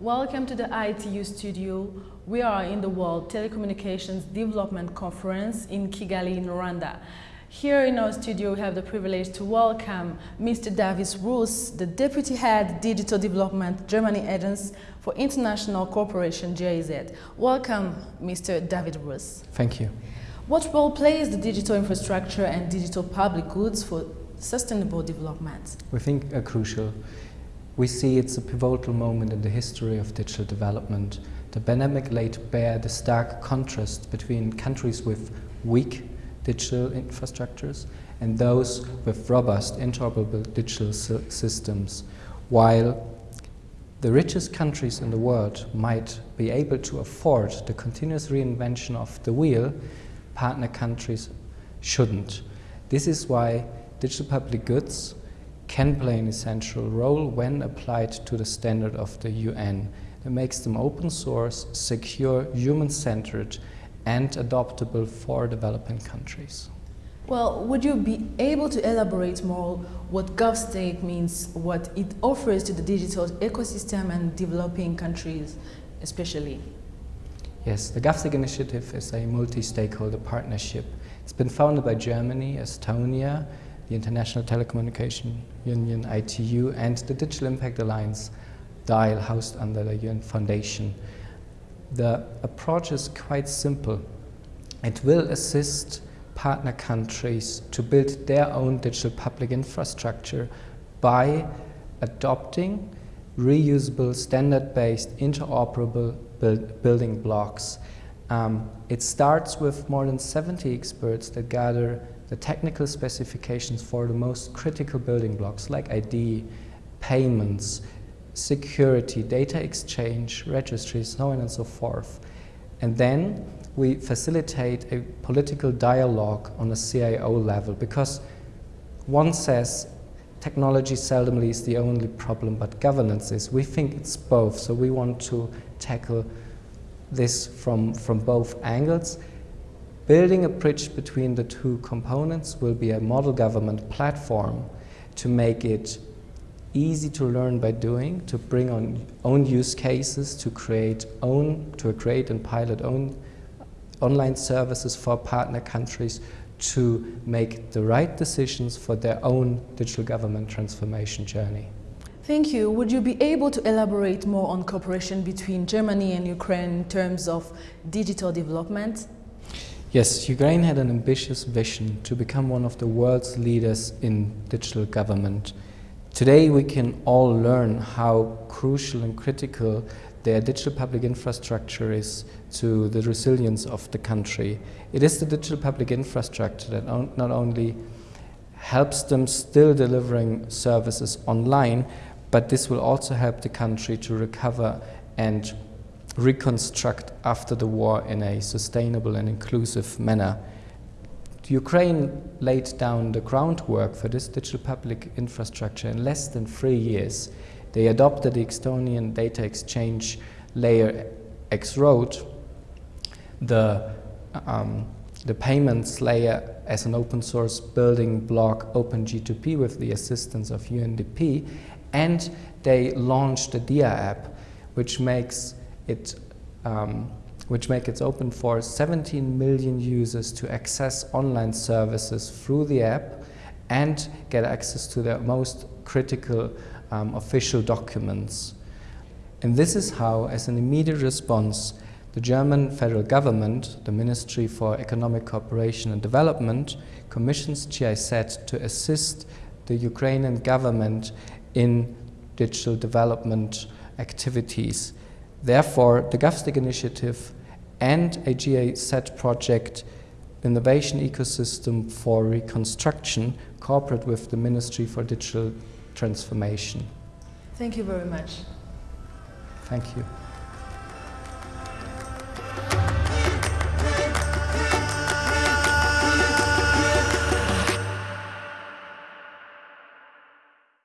Welcome to the ITU studio. We are in the World Telecommunications Development Conference in Kigali, in Rwanda. Here in our studio, we have the privilege to welcome Mr. David Roos, the Deputy Head Digital Development Germany Agency for International Cooperation, GIZ. Welcome, Mr. David Roos. Thank you. What role plays the digital infrastructure and digital public goods for sustainable development? We think are crucial. We see it's a pivotal moment in the history of digital development. The pandemic laid bare the stark contrast between countries with weak digital infrastructures and those with robust interoperable digital systems. While the richest countries in the world might be able to afford the continuous reinvention of the wheel, partner countries shouldn't. This is why digital public goods can play an essential role when applied to the standard of the UN. It makes them open source, secure, human-centered and adoptable for developing countries. Well, would you be able to elaborate more what GovStack means, what it offers to the digital ecosystem and developing countries especially? Yes, the GovStack initiative is a multi-stakeholder partnership. It's been founded by Germany, Estonia, the International Telecommunication Union, ITU, and the Digital Impact Alliance, DIAL, housed under the UN Foundation. The approach is quite simple. It will assist partner countries to build their own digital public infrastructure by adopting reusable, standard-based, interoperable build, building blocks. Um, it starts with more than 70 experts that gather the technical specifications for the most critical building blocks like ID, payments, security, data exchange, registries, so on and so forth. And then we facilitate a political dialogue on a CIO level because one says technology seldomly is the only problem, but governance is. We think it's both, so we want to tackle this from, from both angles. Building a bridge between the two components will be a model government platform to make it easy to learn by doing, to bring on own use cases, to create own, to create and pilot own online services for partner countries to make the right decisions for their own digital government transformation journey. Thank you. Would you be able to elaborate more on cooperation between Germany and Ukraine in terms of digital development? Yes, Ukraine had an ambitious vision to become one of the world's leaders in digital government. Today we can all learn how crucial and critical their digital public infrastructure is to the resilience of the country. It is the digital public infrastructure that not only helps them still delivering services online, but this will also help the country to recover and reconstruct after the war in a sustainable and inclusive manner. Ukraine laid down the groundwork for this digital public infrastructure in less than three years. They adopted the Estonian data exchange layer X-Road, the, um, the payments layer as an open source building block OpenG2P with the assistance of UNDP, and they launched the Diia app, which makes it um, which make it open for 17 million users to access online services through the app and get access to their most critical um, official documents. And this is how, as an immediate response, the German federal government, the Ministry for Economic Cooperation and Development, commissions GIZ to assist the Ukrainian government in digital development activities. Therefore, the GovStack initiative and a GA-SET project innovation ecosystem for reconstruction cooperate with the Ministry for Digital Transformation. Thank you very much. Thank you.